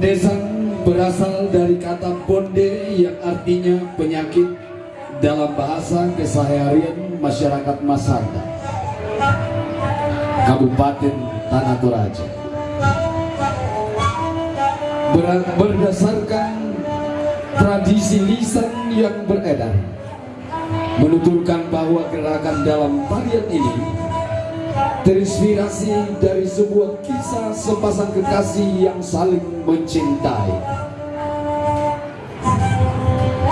Bondesan berasal dari kata bonde yang artinya penyakit dalam bahasa keseharian masyarakat Masanda Kabupaten Tanah Toraja. Ber- berdasarkan tradisi lisan yang beredar menuturkan bahwa gerakan dalam tarian ini terinspirasi dari sebuah kisah sepasang kekasih yang saling mencintai.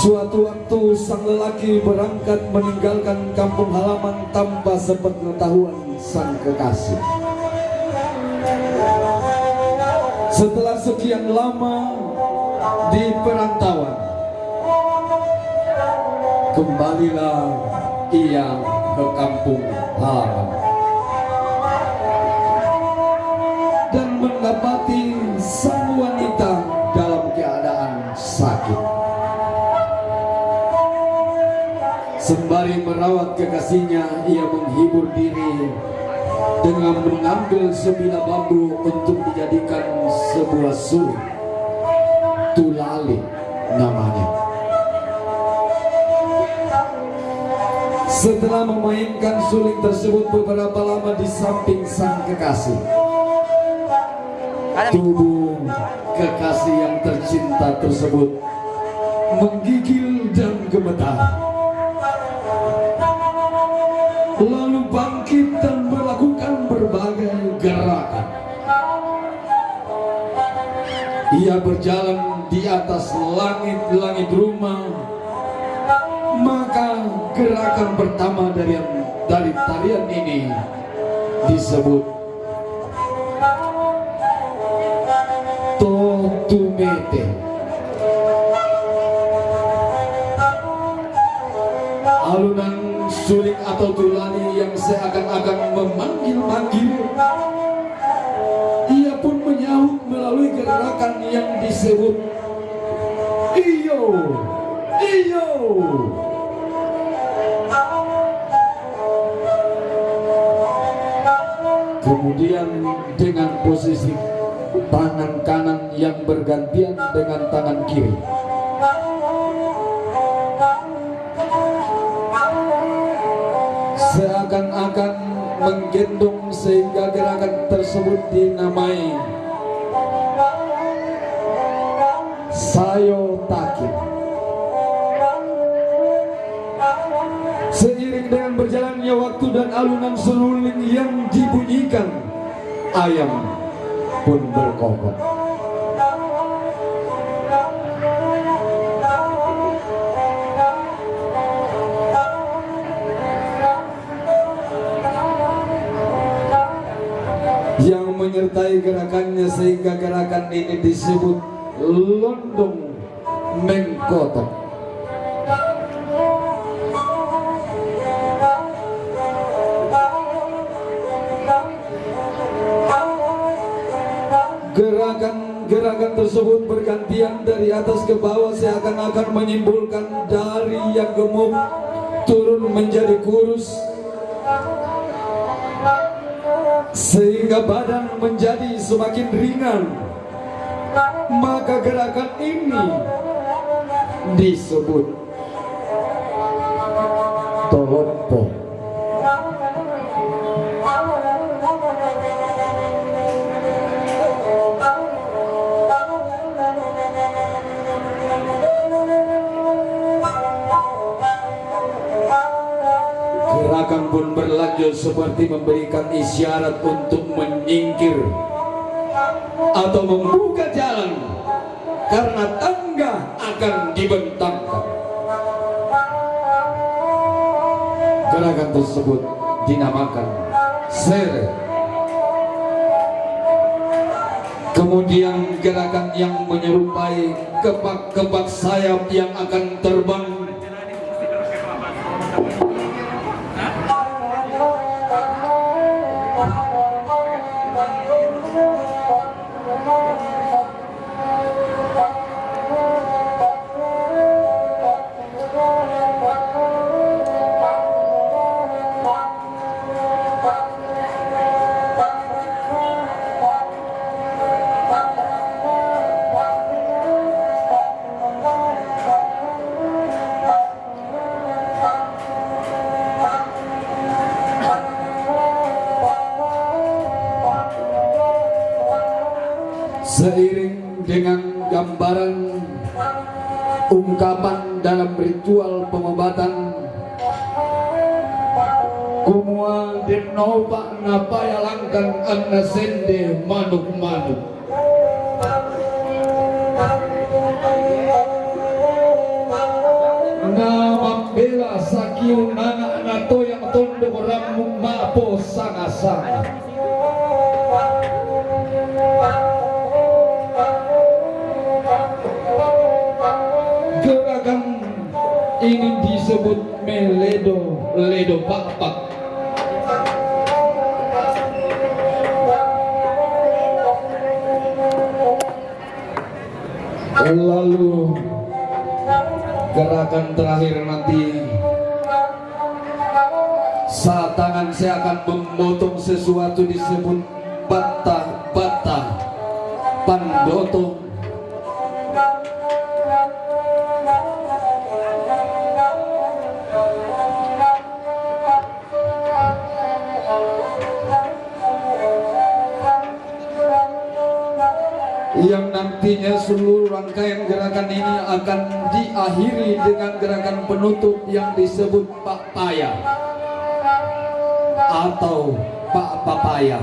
Suatu waktu sang lelaki berangkat meninggalkan kampung halaman tanpa sepengetahuan sang kekasih. Setelah sekian lama di perantauan, kembalilah ia ke kampung halaman mendapati sang wanita dalam keadaan sakit. Sembari merawat kekasihnya, ia menghibur diri dengan mengambil sebilah bambu untuk dijadikan sebuah sulit. Tulali namanya. Setelah memainkan suling tersebut beberapa lama di samping sang kekasih, tubuh kekasih yang tercinta tersebut menggigil dan gemetar. Lalu bangkit dan melakukan berbagai gerakan. Ia berjalan di atas langit-langit rumah. Maka gerakan pertama dari dari tarian ini disebut Totumete. Alunan suling atau tulani yang seakan-akan memanggil-manggil Ia pun menyahut melalui gerakan yang disebut Iyo, iyo Kemudian dengan posisi tangan kanan yang bergantian dengan tangan kiri. Seakan-akan menggendong sehingga gerakan tersebut dinamai. Sayo takib. Seiring dengan berjalannya waktu dan alunan seruling yang dibunyikan ayam pun berkokok yang menyertai gerakannya sehingga gerakan ini disebut londong mengkotok gerakan-gerakan tersebut bergantian dari atas ke bawah seakan-akan menyimpulkan dari yang gemuk turun menjadi kurus. Sehingga badan menjadi semakin ringan. Maka gerakan ini disebut tolompo gerakan pun berlanjut seperti memberikan isyarat untuk menyingkir atau membuka jalan karena tangga akan dibentangkan. Gerakan tersebut dinamakan seret kemudian gerakan yang menyerupai kepak-kepak sayap yang akan terbang ungkapan dalam ritual pengobatan. Kumua dinoba napaya langkan anna sende manuk-manuk. Nama bela sakiu nana nato yang tondo ramu mapo sanga-sanga ini disebut meledo. Ledo pak lalu gerakan terakhir nanti. Saat tangan saya akan memotong sesuatu disebut bata-bata. Pandoto yang nantinya seluruh rangkaian gerakan ini akan diakhiri dengan gerakan penutup yang disebut Pak Paya atau Pak Papaya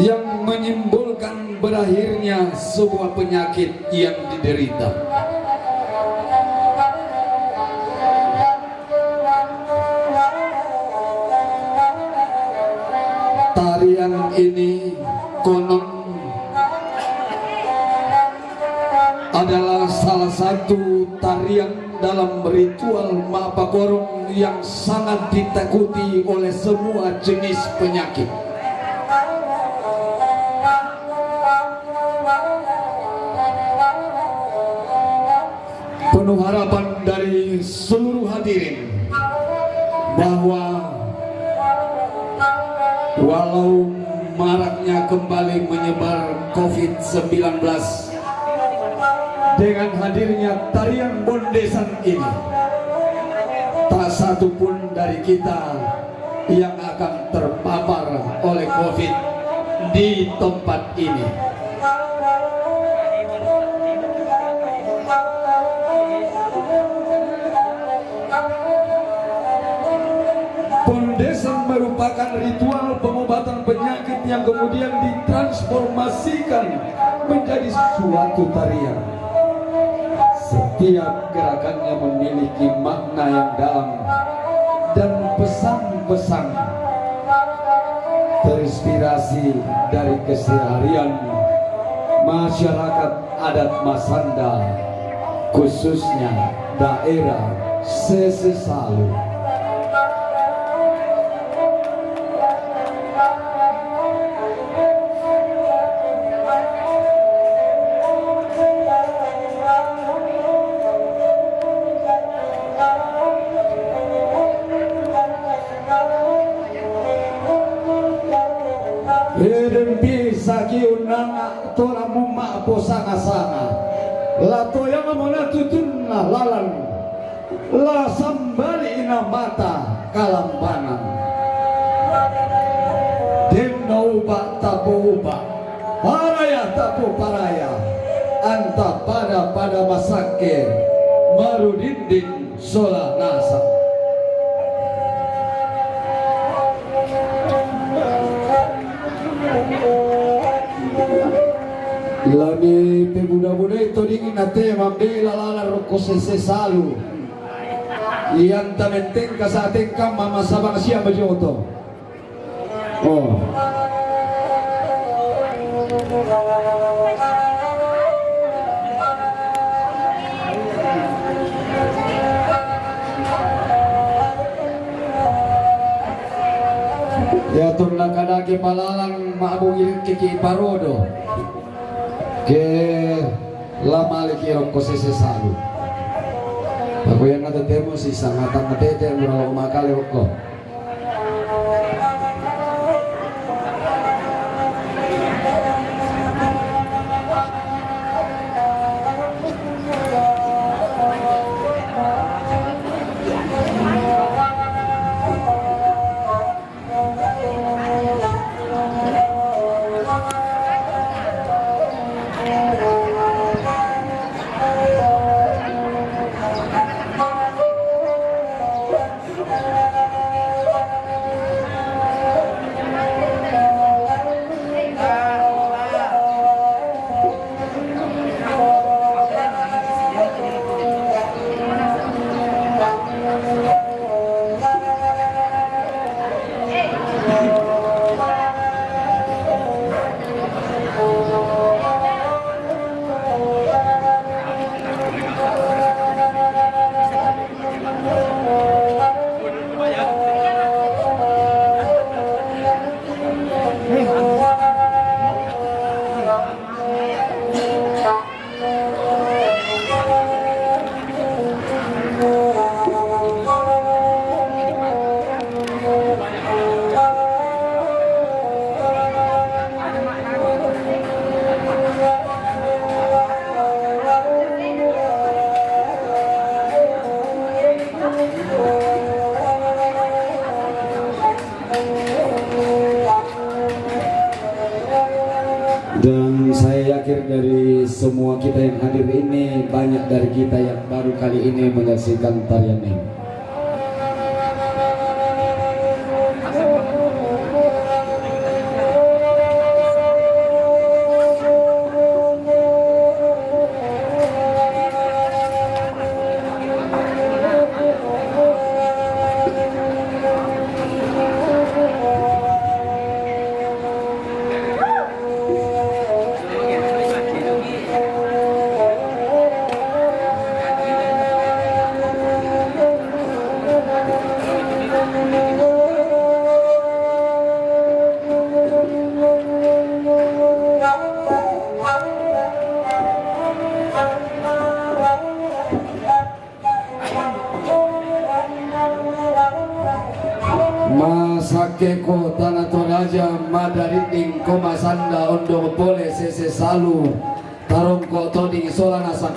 yang menyimbolkan berakhirnya sebuah penyakit yang diderita. Tarian ini konon adalah salah satu tarian dalam ritual Mapakorong yang sangat ditakuti oleh semua jenis penyakit. Penuh harapan dari seluruh hadirin bahwa walau maraknya kembali menyebar COVID-19. Dengan hadirnya tarian bondesan ini tak satu pun dari kita yang akan terpapar oleh COVID di tempat ini merupakan ritual pengobatan penyakit yang kemudian ditransformasikan menjadi suatu tarian. Setiap gerakannya memiliki makna yang dalam dan pesan-pesan terinspirasi dari keseharian masyarakat adat Masanda khususnya daerah Sesesalu. La toya ngamona tutun na lalan. La sambali ina mata kalambanan. Demna uba Paraya tapo paraya. Anta pada pada masake. Marudindin sola nasa Lami pemuda-muda itu dingin nate mambela lala roko sese salu. Iyan tamenteng kasating kam mama sabang siya majoto. Oh. Ya tunna kadake palalang maabungil kiki parodo ke lama lagi rokko sese salu aku yang ada temo si sangatan ngetete murah makale Thank you. akhir dari semua kita yang hadir ini banyak dari kita yang baru kali ini menyaksikan tarian ini. Masake ko tanah toraja madariting ko masanda ondo pole sese salu tarong ko toding solanasa